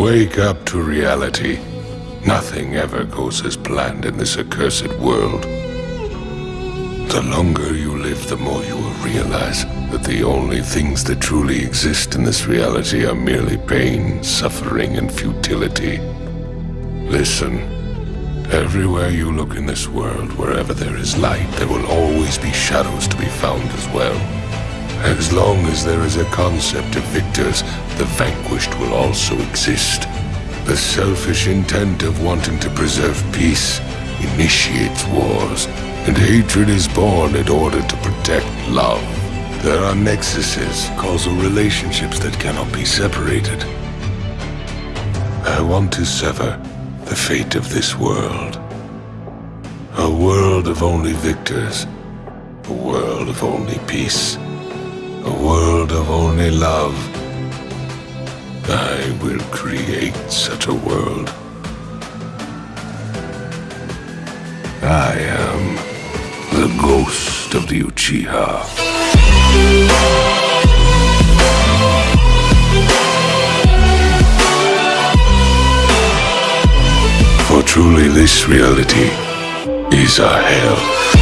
Wake up to reality. Nothing ever goes as planned in this accursed world. The longer you live, the more you will realize that the only things that truly exist in this reality are merely pain, suffering, and futility. Listen. Everywhere you look in this world, wherever there is light, there will always be shadows to be found as well. As long as there is a concept of victors, the vanquished will also exist. The selfish intent of wanting to preserve peace initiates wars, and hatred is born in order to protect love. There are nexuses, causal relationships that cannot be separated. I want to sever the fate of this world. A world of only victors. A world of only peace. A world of only love. I will create such a world. I am the ghost of the Uchiha. For truly this reality is a hell.